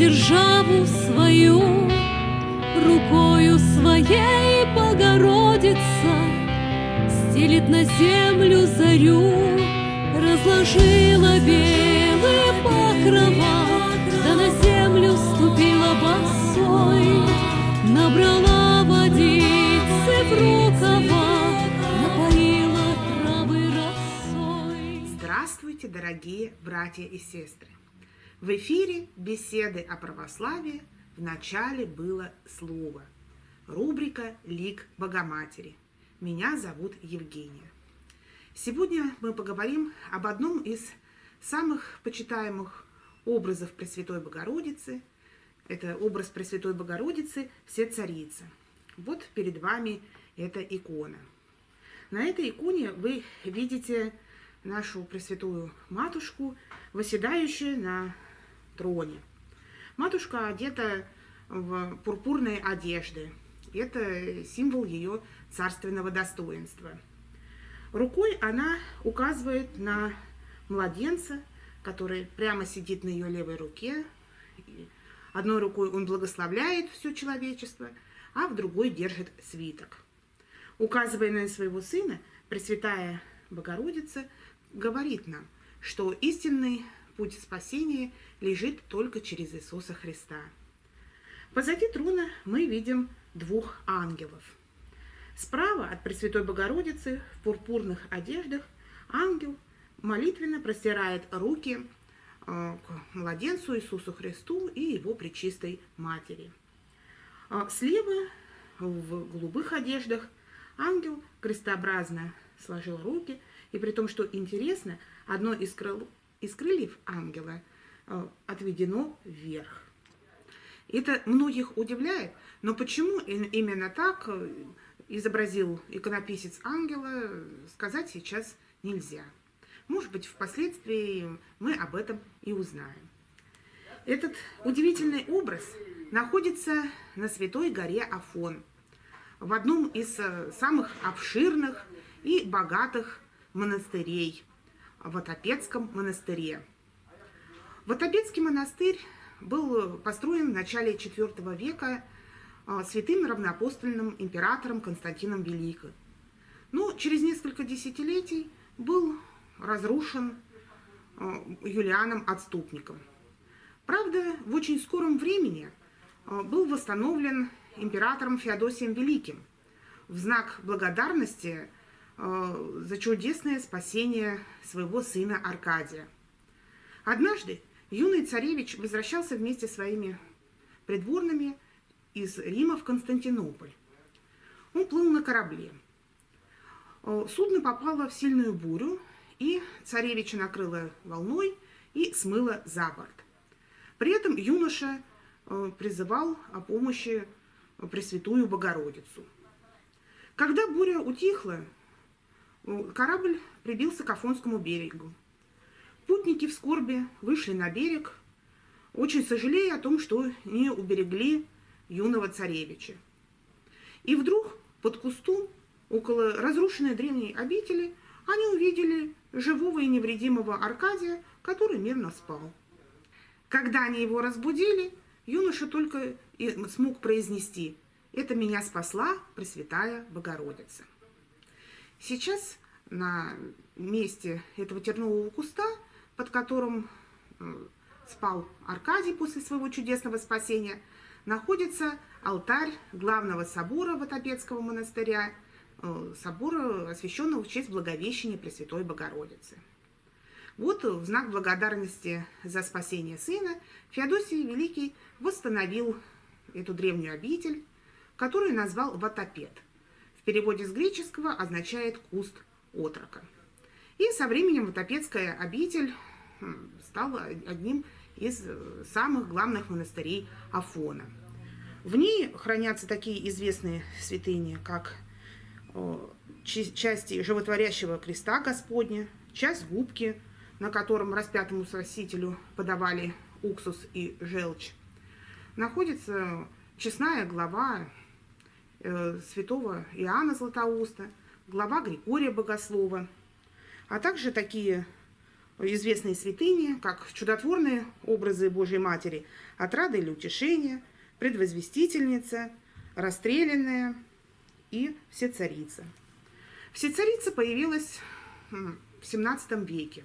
державу свою, рукою своей Богородица стелит на землю зарю, разложила белые покрова, да на землю ступила босой, набрала водицы в рукава, напоила травы росой. Здравствуйте, дорогие братья и сестры! В эфире беседы о православии в начале было слово. Рубрика «Лик Богоматери». Меня зовут Евгения. Сегодня мы поговорим об одном из самых почитаемых образов Пресвятой Богородицы. Это образ Пресвятой Богородицы «Все царицы». Вот перед вами эта икона. На этой иконе вы видите нашу Пресвятую Матушку, восседающую на троне. Матушка одета в пурпурные одежды. Это символ ее царственного достоинства. Рукой она указывает на младенца, который прямо сидит на ее левой руке. Одной рукой он благословляет все человечество, а в другой держит свиток. Указывая на своего сына, Пресвятая Богородица говорит нам, что истинный путь спасения лежит только через Иисуса Христа. Позади трона мы видим двух ангелов. Справа от Пресвятой Богородицы в пурпурных одеждах ангел молитвенно простирает руки э, к младенцу Иисусу Христу и его пречистой матери. А слева в голубых одеждах ангел крестообразно сложил руки, и при том, что интересно, одно из крыл из крыльев ангела э, отведено вверх. Это многих удивляет, но почему именно так э, изобразил иконописец ангела, сказать сейчас нельзя. Может быть, впоследствии мы об этом и узнаем. Этот удивительный образ находится на Святой горе Афон, в одном из э, самых обширных и богатых монастырей в монастыре. Ватопецкий монастырь был построен в начале IV века а, святым равноапостольным императором Константином Великим. Но через несколько десятилетий был разрушен а, Юлианом Отступником. Правда, в очень скором времени а, был восстановлен императором Феодосием Великим в знак благодарности за чудесное спасение своего сына Аркадия. Однажды юный царевич возвращался вместе с своими придворными из Рима в Константинополь. Он плыл на корабле. Э, судно попало в сильную бурю, и царевича накрыло волной и смыло за борт. При этом юноша э, призывал о помощи Пресвятую Богородицу. Когда буря утихла, Корабль прибился к Афонскому берегу. Путники в скорби вышли на берег, очень сожалея о том, что не уберегли юного царевича. И вдруг под кустом, около разрушенной древней обители, они увидели живого и невредимого Аркадия, который мирно спал. Когда они его разбудили, юноша только и смог произнести «Это меня спасла Пресвятая Богородица». Сейчас на месте этого тернового куста, под которым э, спал Аркадий после своего чудесного спасения, находится алтарь главного собора Ватопецкого монастыря, э, собора, освященного в честь Благовещения Пресвятой Богородицы. Вот в знак благодарности за спасение сына Феодосий Великий восстановил эту древнюю обитель, которую назвал Ватопед – в переводе с греческого означает «куст отрока». И со временем Ватопецкая обитель стала одним из э, самых главных монастырей Афона. В ней хранятся такие известные святыни, как части животворящего креста Господня, часть губки, на котором распятому спасителю подавали уксус и желчь. Находится честная глава Э, святого Иоанна Златоуста, глава Григория Богослова, а также такие известные святыни, как чудотворные образы Божьей Матери, отрада или утешения, предвозвестительница, расстрелянная и всецарица. Всецарица появилась в XVII веке.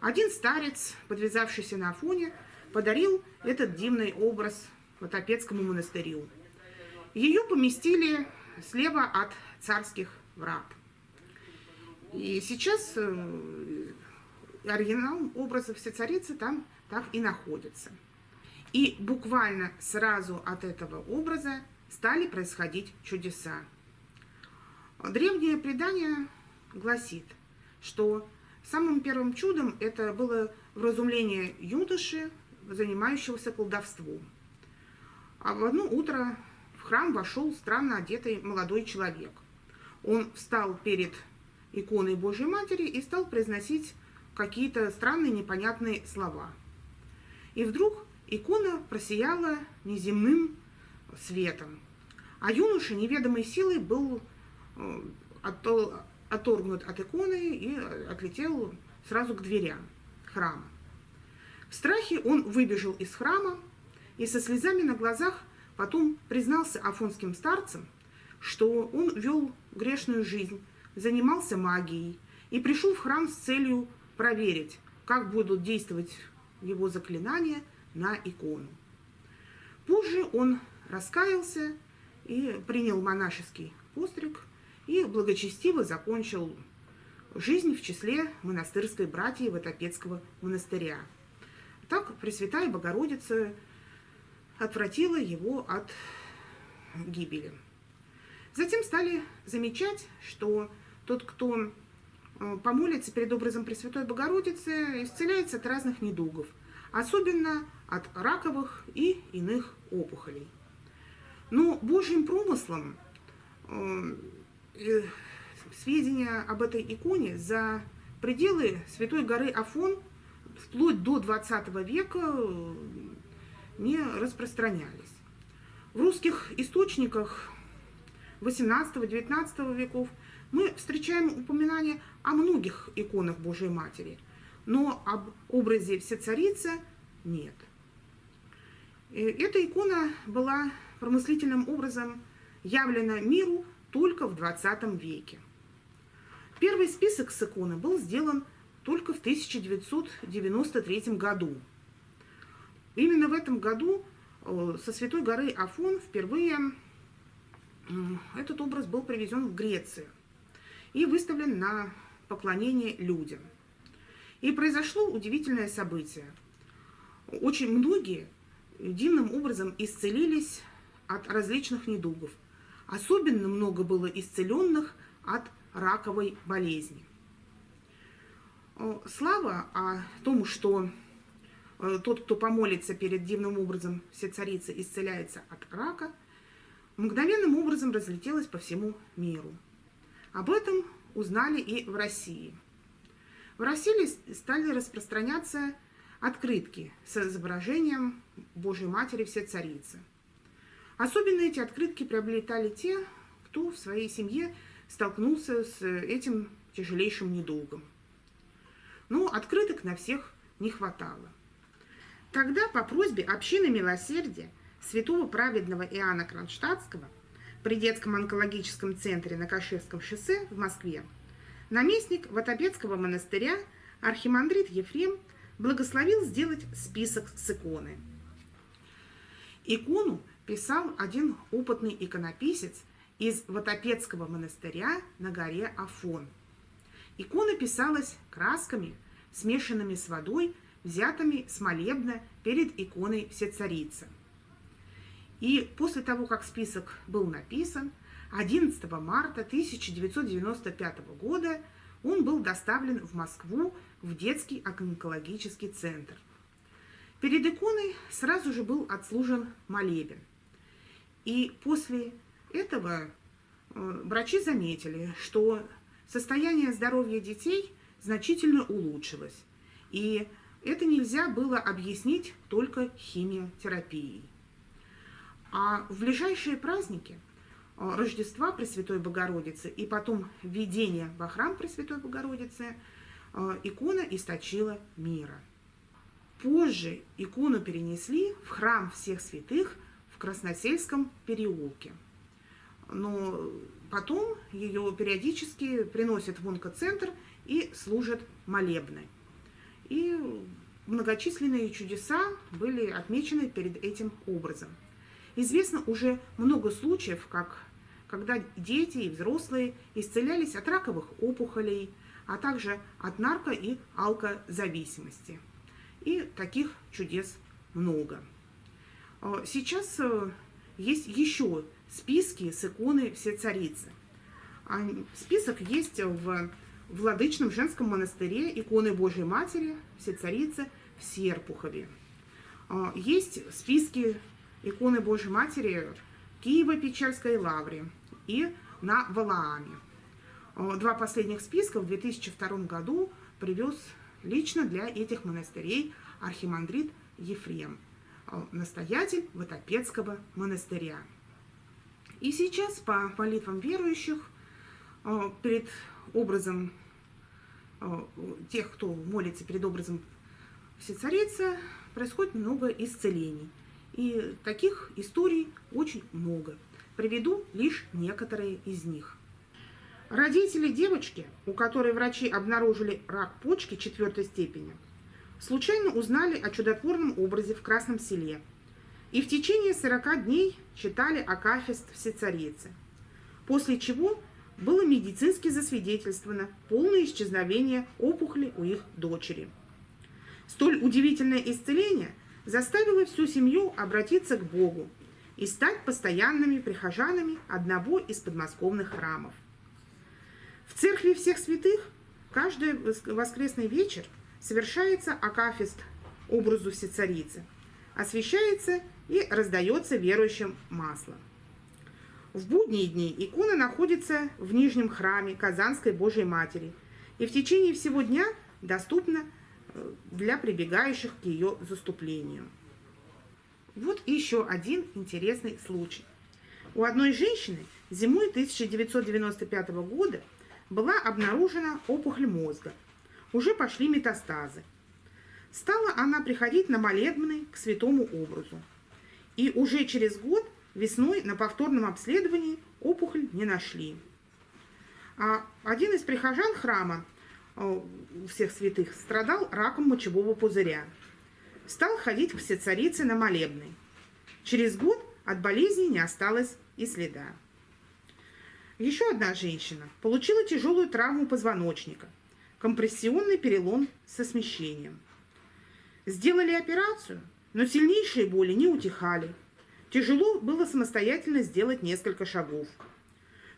Один старец, подвязавшийся на Афоне, подарил этот дивный образ Ватопецкому монастырю. Ее поместили слева от царских врат. И сейчас э, оригинал образа всецарицы там так и находится. И буквально сразу от этого образа стали происходить чудеса. Древнее предание гласит, что самым первым чудом это было вразумление юноши, занимающегося колдовством. А в одно утро храм вошел странно одетый молодой человек. Он встал перед иконой Божьей Матери и стал произносить какие-то странные непонятные слова. И вдруг икона просияла неземным светом, а юноша неведомой силой был э, оторгнут от иконы и отлетел сразу к дверям храма. В страхе он выбежал из храма и со слезами на глазах потом признался афонским старцам, что он вел грешную жизнь, занимался магией и пришел в храм с целью проверить, как будут действовать его заклинания на икону. Позже он раскаялся и принял монашеский постриг и благочестиво закончил жизнь в числе монастырской братьи Ватопецкого монастыря. Так Пресвятая Богородица отвратила его от гибели. Затем стали замечать, что тот, кто э, помолится перед образом Пресвятой Богородицы, исцеляется от разных недугов, особенно от раковых и иных опухолей. Но Божьим промыслом э, э, сведения об этой иконе за пределы Святой горы Афон вплоть до 20 века не распространялись. В русских источниках 18-19 веков мы встречаем упоминания о многих иконах Божьей Матери, но об образе Всецарицы нет. Эта икона была промыслительным образом явлена миру только в 20 веке. Первый список с иконы был сделан только в 1993 году. Именно в этом году э, со Святой горы Афон впервые этот образ был привезен в Грецию и выставлен на поклонение людям. И произошло удивительное событие. Очень многие дивным образом исцелились от различных недугов. Особенно много было исцеленных от раковой болезни. Слава о том, что э, тот, кто помолится перед дивным образом все царицы, исцеляется от рака, мгновенным образом разлетелась по всему миру. Об этом узнали и в России. В России стали распространяться открытки с изображением Божьей Матери Все Царицы. Особенно эти открытки приобретали те, кто в своей семье столкнулся с этим тяжелейшим недугом. Но открыток на всех не хватало. Тогда по просьбе общины милосердия святого праведного Иоанна Кронштадтского при детском онкологическом центре на Каширском шоссе в Москве наместник Ватопецкого монастыря архимандрит Ефрем благословил сделать список с иконы. Икону писал один опытный иконописец из Ватопецкого монастыря на горе Афон. Икона писалась красками, смешанными с водой, взятыми с молебна перед иконой Всецарицы. И после того, как список был написан, 11 марта 1995 года он был доставлен в Москву в детский онкологический центр. Перед иконой сразу же был отслужен молебен. И после этого э, врачи заметили, что состояние здоровья детей значительно улучшилось. И это нельзя было объяснить только химиотерапией. А в ближайшие праздники э, Рождества Пресвятой Богородицы и потом введение во храм Пресвятой Богородицы э, икона источила мира. Позже икону перенесли в храм всех святых в Красносельском переулке. Но потом ее периодически приносят в онкоцентр и служат молебны. И многочисленные чудеса были отмечены перед этим образом. Известно уже много случаев, как, когда дети и взрослые исцелялись от раковых опухолей, а также от нарко- и алкозависимости. И таких чудес много. А, сейчас э, есть еще списки с иконы Все Царицы. Список есть в Владычном женском монастыре иконы Божьей Матери Все Царицы в Серпухове. А, есть списки иконы Божьей Матери Киево-Печерской лавре и на Валааме. А, два последних списка в 2002 году привез лично для этих монастырей архимандрит Ефрем, а, настоятель Ватопецкого монастыря. И сейчас по молитвам верующих перед образом тех, кто молится перед образом Всецарицы, происходит много исцелений. И таких историй очень много. Приведу лишь некоторые из них. Родители девочки, у которой врачи обнаружили рак почки четвертой степени, случайно узнали о чудотворном образе в Красном селе и в течение 40 дней читали Акафист Всецарицы, после чего было медицински засвидетельствовано полное исчезновение опухоли у их дочери. Столь удивительное исцеление заставило всю семью обратиться к Богу и стать постоянными прихожанами одного из подмосковных храмов. В церкви всех святых каждый воскресный вечер совершается акафист образу Всецарицы, освещается и раздается верующим масло. В будние дни икона находится в Нижнем храме Казанской Божьей Матери и в течение всего дня доступна э, для прибегающих к ее заступлению. Вот еще один интересный случай. У одной женщины зимой 1995 года была обнаружена опухоль мозга. Уже пошли метастазы. Стала она приходить на молебны к святому образу. И уже через год Весной на повторном обследовании опухоль не нашли. А один из прихожан храма э, всех святых страдал раком мочевого пузыря. Стал ходить к всецарице на молебный. Через год от болезни не осталось и следа. Еще одна женщина получила тяжелую травму позвоночника, компрессионный перелом со смещением. Сделали операцию, но сильнейшие боли не утихали, Тяжело было самостоятельно сделать несколько шагов.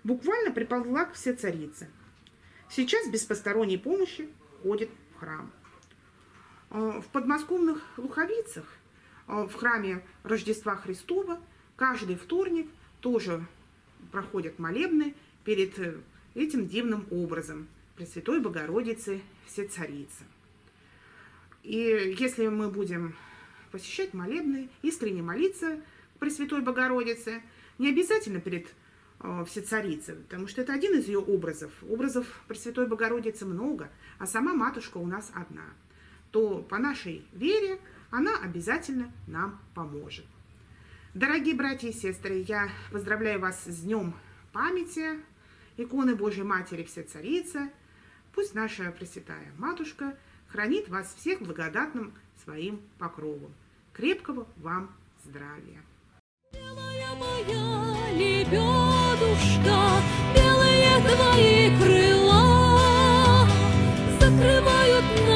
Буквально приползла к все царице. Сейчас без посторонней помощи ходит в храм. А, в подмосковных Луховицах, а, в храме Рождества Христова, каждый вторник тоже проходят молебны перед э, этим дивным образом Пресвятой Богородицы Все Царицы. И если мы будем посещать молебны, искренне молиться – Пресвятой Богородице, не обязательно перед э, Всецарицей, потому что это один из ее образов. Образов Пресвятой Богородицы много, а сама матушка у нас одна. То по нашей вере она обязательно нам поможет. Дорогие братья и сестры, я поздравляю вас с Днем памяти иконы Божьей Матери Всецарицы. Пусть наша Пресвятая Матушка хранит вас всех благодатным своим покровом. Крепкого вам здравия! Моя лебедушка, белые твои крыла закрывают нас.